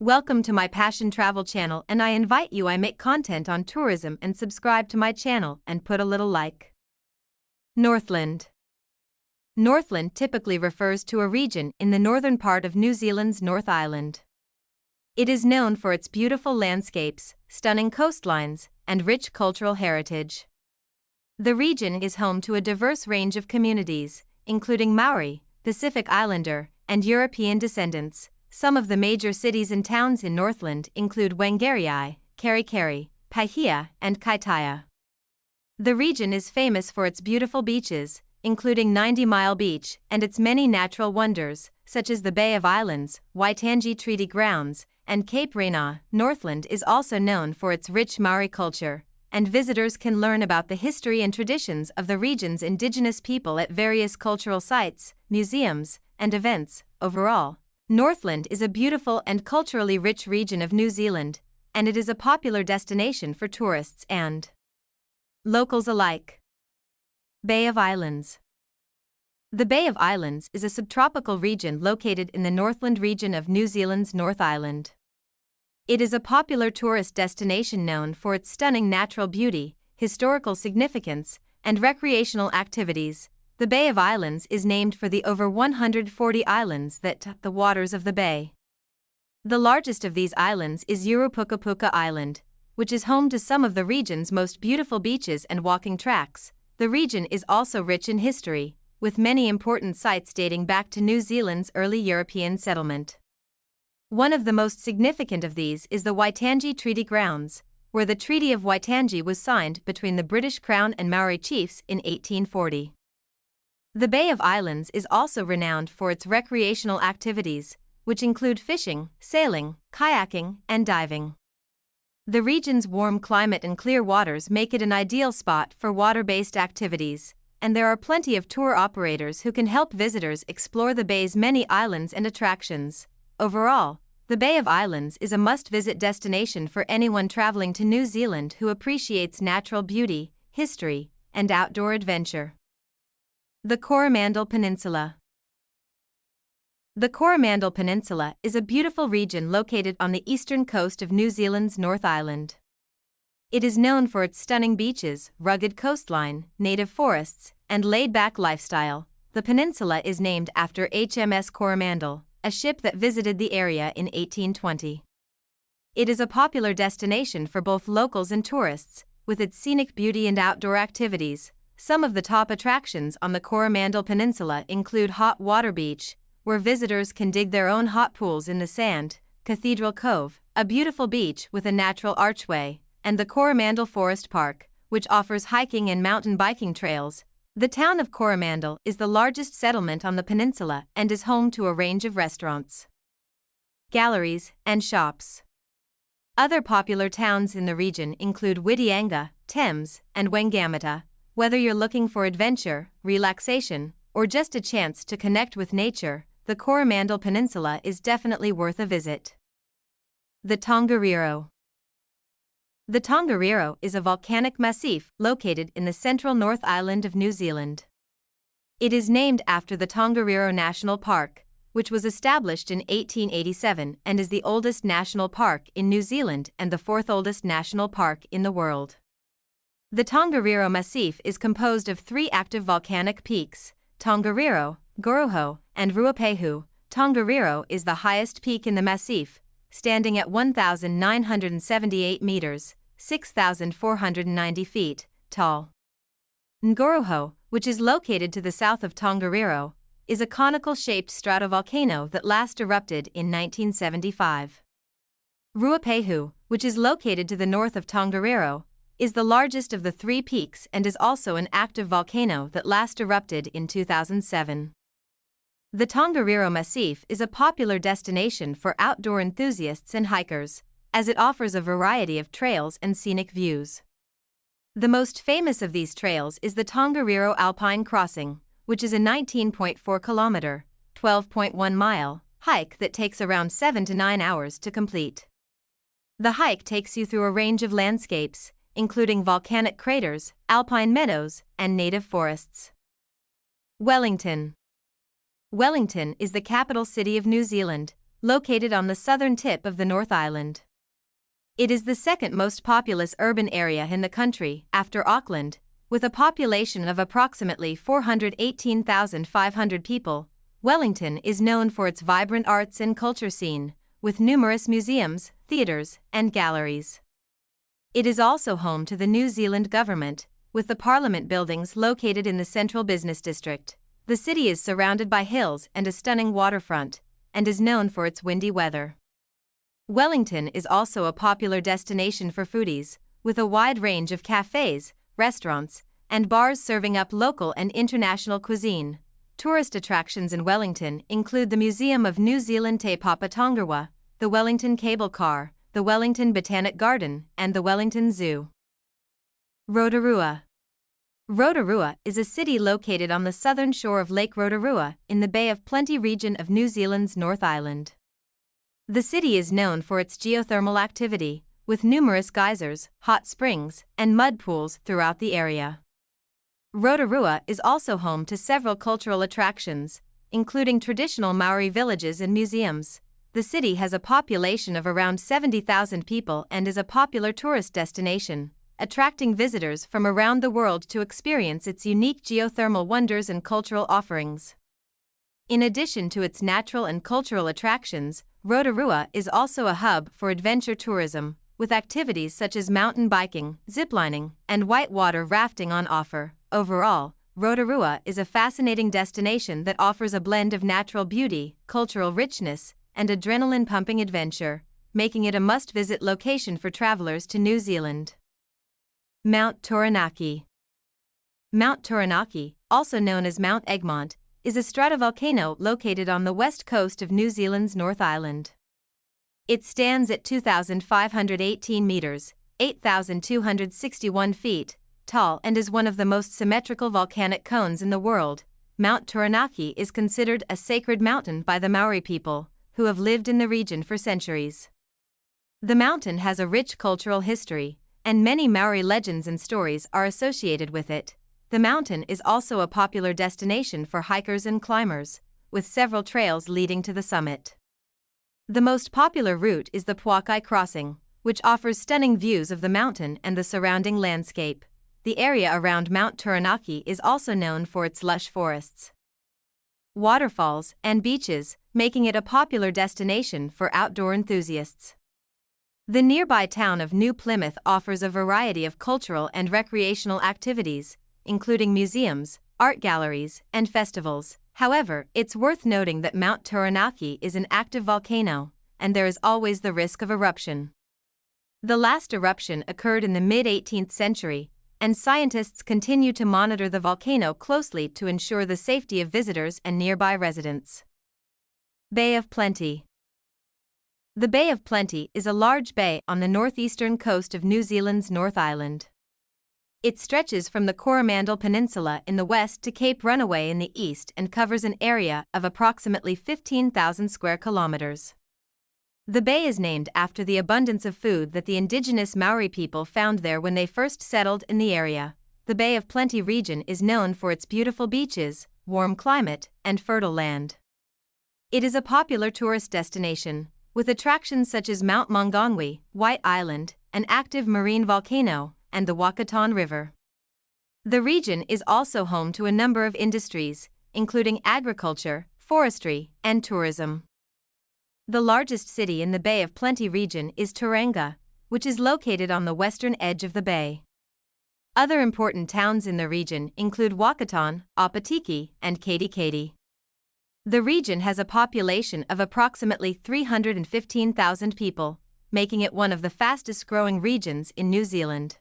Welcome to my Passion Travel channel and I invite you I make content on tourism and subscribe to my channel and put a little like. Northland Northland typically refers to a region in the northern part of New Zealand's North Island. It is known for its beautiful landscapes, stunning coastlines, and rich cultural heritage. The region is home to a diverse range of communities, including Maori, Pacific Islander, and European descendants. Some of the major cities and towns in Northland include Whangarei, Kerikeri, Paihia, and Kaitaia. The region is famous for its beautiful beaches, including 90 Mile Beach and its many natural wonders, such as the Bay of Islands, Waitangi Treaty Grounds, and Cape Reinga. Northland is also known for its rich Maori culture, and visitors can learn about the history and traditions of the region's indigenous people at various cultural sites, museums, and events. Overall, Northland is a beautiful and culturally rich region of New Zealand, and it is a popular destination for tourists and locals alike. Bay of Islands The Bay of Islands is a subtropical region located in the Northland region of New Zealand's North Island. It is a popular tourist destination known for its stunning natural beauty, historical significance, and recreational activities. The Bay of Islands is named for the over 140 islands that touch the waters of the bay. The largest of these islands is Urupukapuka Island, which is home to some of the region's most beautiful beaches and walking tracks. The region is also rich in history, with many important sites dating back to New Zealand's early European settlement. One of the most significant of these is the Waitangi Treaty Grounds, where the Treaty of Waitangi was signed between the British Crown and Maori chiefs in 1840. The Bay of Islands is also renowned for its recreational activities, which include fishing, sailing, kayaking, and diving. The region's warm climate and clear waters make it an ideal spot for water based activities, and there are plenty of tour operators who can help visitors explore the bay's many islands and attractions. Overall, the Bay of Islands is a must visit destination for anyone traveling to New Zealand who appreciates natural beauty, history, and outdoor adventure. The Coromandel Peninsula The Coromandel Peninsula is a beautiful region located on the eastern coast of New Zealand's North Island. It is known for its stunning beaches, rugged coastline, native forests, and laid back lifestyle. The peninsula is named after HMS Coromandel, a ship that visited the area in 1820. It is a popular destination for both locals and tourists, with its scenic beauty and outdoor activities. Some of the top attractions on the Coromandel Peninsula include Hot Water Beach, where visitors can dig their own hot pools in the sand, Cathedral Cove, a beautiful beach with a natural archway, and the Coromandel Forest Park, which offers hiking and mountain biking trails, the town of Coromandel is the largest settlement on the peninsula and is home to a range of restaurants, galleries, and shops. Other popular towns in the region include Whitianga, Thames, and Whangamata. Whether you're looking for adventure, relaxation, or just a chance to connect with nature, the Coromandel Peninsula is definitely worth a visit. The Tongariro the Tongariro is a volcanic massif located in the central North Island of New Zealand. It is named after the Tongariro National Park, which was established in 1887 and is the oldest national park in New Zealand and the fourth oldest national park in the world. The Tongariro Massif is composed of three active volcanic peaks, Tongariro, Ngauruhoe, and Ruapehu. Tongariro is the highest peak in the massif, standing at 1,978 meters, 6,490 feet, tall. Ngauruhoe, which is located to the south of Tongariro, is a conical-shaped stratovolcano that last erupted in 1975. Ruapehu, which is located to the north of Tongariro, is the largest of the three peaks and is also an active volcano that last erupted in 2007. The Tongariro Massif is a popular destination for outdoor enthusiasts and hikers, as it offers a variety of trails and scenic views. The most famous of these trails is the Tongariro Alpine Crossing, which is a 19.4 kilometer, 12.1 mile hike that takes around 7 to 9 hours to complete. The hike takes you through a range of landscapes, including volcanic craters, alpine meadows, and native forests. Wellington Wellington is the capital city of New Zealand, located on the southern tip of the North Island. It is the second most populous urban area in the country, after Auckland, with a population of approximately 418,500 people. Wellington is known for its vibrant arts and culture scene, with numerous museums, theatres, and galleries. It is also home to the New Zealand government, with the Parliament buildings located in the central business district. The city is surrounded by hills and a stunning waterfront, and is known for its windy weather. Wellington is also a popular destination for foodies, with a wide range of cafes, restaurants, and bars serving up local and international cuisine. Tourist attractions in Wellington include the Museum of New Zealand Te Papa Tongarewa, the Wellington Cable Car, the Wellington Botanic Garden, and the Wellington Zoo. Rotorua Rotorua is a city located on the southern shore of Lake Rotorua in the Bay of Plenty region of New Zealand's North Island. The city is known for its geothermal activity, with numerous geysers, hot springs, and mud pools throughout the area. Rotorua is also home to several cultural attractions, including traditional Maori villages and museums. The city has a population of around 70,000 people and is a popular tourist destination attracting visitors from around the world to experience its unique geothermal wonders and cultural offerings. In addition to its natural and cultural attractions, Rotorua is also a hub for adventure tourism, with activities such as mountain biking, ziplining, and whitewater rafting on offer. Overall, Rotorua is a fascinating destination that offers a blend of natural beauty, cultural richness, and adrenaline pumping adventure, making it a must visit location for travelers to New Zealand. Mount Taranaki. Mount Taranaki, also known as Mount Egmont, is a stratovolcano located on the west coast of New Zealand's North Island. It stands at 2,518 meters, 8,261 feet, tall and is one of the most symmetrical volcanic cones in the world. Mount Taranaki is considered a sacred mountain by the Maori people, who have lived in the region for centuries. The mountain has a rich cultural history, and many Maori legends and stories are associated with it. The mountain is also a popular destination for hikers and climbers, with several trails leading to the summit. The most popular route is the Pouakai Crossing, which offers stunning views of the mountain and the surrounding landscape. The area around Mount Taranaki is also known for its lush forests, waterfalls, and beaches, making it a popular destination for outdoor enthusiasts. The nearby town of New Plymouth offers a variety of cultural and recreational activities, including museums, art galleries, and festivals. However, it's worth noting that Mount Taranaki is an active volcano, and there is always the risk of eruption. The last eruption occurred in the mid 18th century, and scientists continue to monitor the volcano closely to ensure the safety of visitors and nearby residents. Bay of Plenty the Bay of Plenty is a large bay on the northeastern coast of New Zealand's North Island. It stretches from the Coromandel Peninsula in the west to Cape Runaway in the east and covers an area of approximately 15,000 square kilometers. The bay is named after the abundance of food that the indigenous Maori people found there when they first settled in the area. The Bay of Plenty region is known for its beautiful beaches, warm climate, and fertile land. It is a popular tourist destination, with attractions such as Mount Maunganui, White Island, an active marine volcano, and the Whakatane River. The region is also home to a number of industries, including agriculture, forestry, and tourism. The largest city in the Bay of Plenty region is Tauranga, which is located on the western edge of the bay. Other important towns in the region include Whakatane, Opotiki, and Katikati. The region has a population of approximately 315,000 people, making it one of the fastest growing regions in New Zealand.